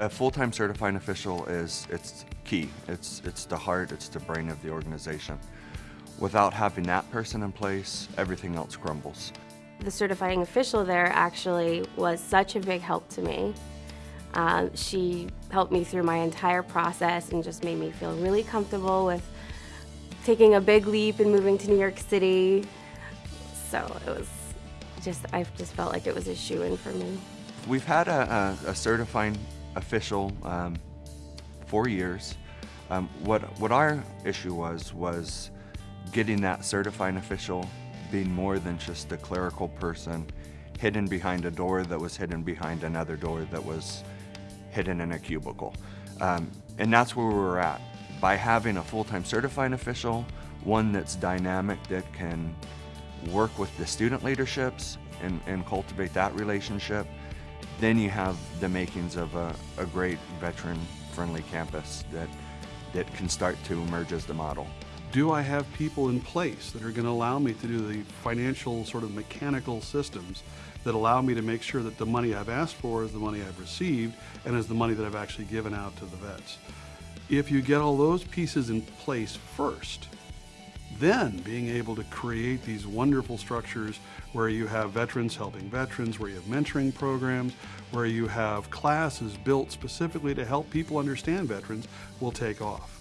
A full-time certifying official is it's key. It's it's the heart, it's the brain of the organization. Without having that person in place, everything else crumbles. The certifying official there actually was such a big help to me. Uh, she helped me through my entire process and just made me feel really comfortable with taking a big leap and moving to New York City. So it was just, I just felt like it was a shoe-in for me. We've had a, a, a certifying official um, for years. Um, what what our issue was was getting that certifying official being more than just a clerical person hidden behind a door that was hidden behind another door that was hidden in a cubicle. Um, and that's where we were at. By having a full-time certifying official, one that's dynamic that can work with the student leaderships and, and cultivate that relationship, then you have the makings of a, a great veteran-friendly campus that, that can start to emerge as the model. Do I have people in place that are going to allow me to do the financial sort of mechanical systems that allow me to make sure that the money I've asked for is the money I've received and is the money that I've actually given out to the vets? If you get all those pieces in place first, then being able to create these wonderful structures where you have veterans helping veterans, where you have mentoring programs, where you have classes built specifically to help people understand veterans will take off.